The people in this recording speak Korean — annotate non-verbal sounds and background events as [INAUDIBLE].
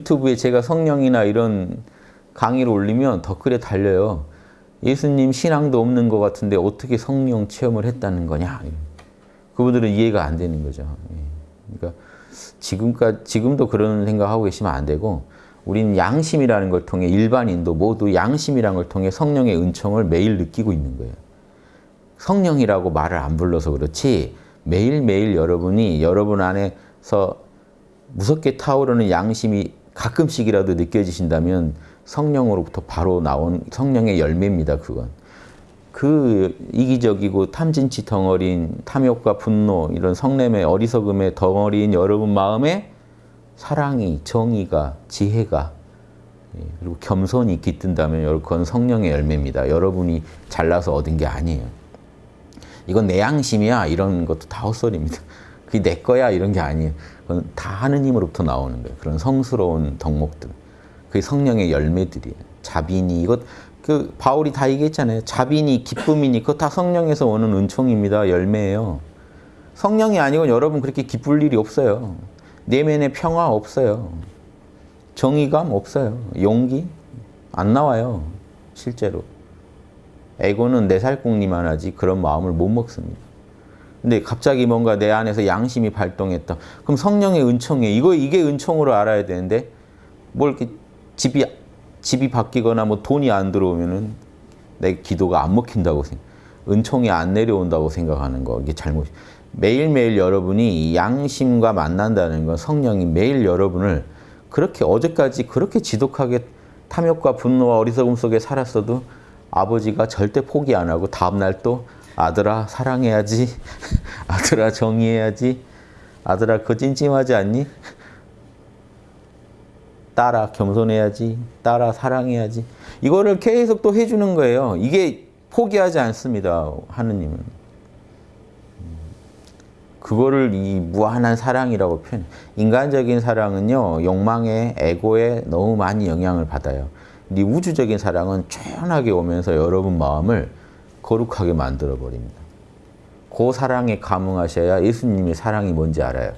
유튜브에 제가 성령이나 이런 강의를 올리면 댓글에 달려요. 예수님 신앙도 없는 것 같은데 어떻게 성령 체험을 했다는 거냐. 그분들은 이해가 안 되는 거죠. 예. 그러니까 지금까지, 지금도 그런 생각하고 계시면 안 되고 우리는 양심이라는 걸 통해 일반인도 모두 양심이라는 걸 통해 성령의 은총을 매일 느끼고 있는 거예요. 성령이라고 말을 안 불러서 그렇지 매일매일 여러분이 여러분 안에서 무섭게 타오르는 양심이 가끔씩이라도 느껴지신다면 성령으로부터 바로 나온 성령의 열매입니다. 그건. 그 이기적이고 탐진치 덩어리인 탐욕과 분노 이런 성냄의 어리석음의 덩어리인 여러분 마음에 사랑이, 정의가, 지혜가 예, 그리고 겸손이 깃든다면 그건 성령의 열매입니다. 여러분이 잘나서 얻은 게 아니에요. 이건 내 양심이야 이런 것도 다 헛소리입니다. 그게 내 거야 이런 게 아니에요. 그건 다 하느님으로부터 나오는 거예요. 그런 성스러운 덕목들. 그게 성령의 열매들이에요. 자비니 이것 그 바울이 다 얘기했잖아요. 자비니 기쁨이니 그거 다 성령에서 오는 은총입니다. 열매예요. 성령이 아니고 여러분 그렇게 기쁠 일이 없어요. 내면에 평화 없어요. 정의감 없어요. 용기 안 나와요. 실제로. 에고는 내 살궁리만 하지 그런 마음을 못 먹습니다. 근데 갑자기 뭔가 내 안에서 양심이 발동했다. 그럼 성령의 은총이에요. 이거 이게 은총으로 알아야 되는데 뭘 이렇게 집이 집이 바뀌거나 뭐 돈이 안 들어오면은 내 기도가 안 먹힌다고 생각. 은총이 안 내려온다고 생각하는 거 이게 잘못. 매일매일 여러분이 양심과 만난다는 건 성령이 매일 여러분을 그렇게 어제까지 그렇게 지독하게 탐욕과 분노와 어리석음 속에 살았어도 아버지가 절대 포기 안 하고 다음날 또 아들아 사랑해야지. [LAUGHS] 아들아 정의해야지. 아들아 그거 찜찜하지 않니? 딸아 겸손해야지. 딸아 사랑해야지. 이거를 계속 또 해주는 거예요. 이게 포기하지 않습니다 하느님은. 그거를 이 무한한 사랑이라고 표현 인간적인 사랑은요 욕망에 에고에 너무 많이 영향을 받아요. 이 우주적인 사랑은 조연하게 오면서 여러분 마음을 거룩하게 만들어 버립니다. 그 사랑에 감흥하셔야 예수님의 사랑이 뭔지 알아요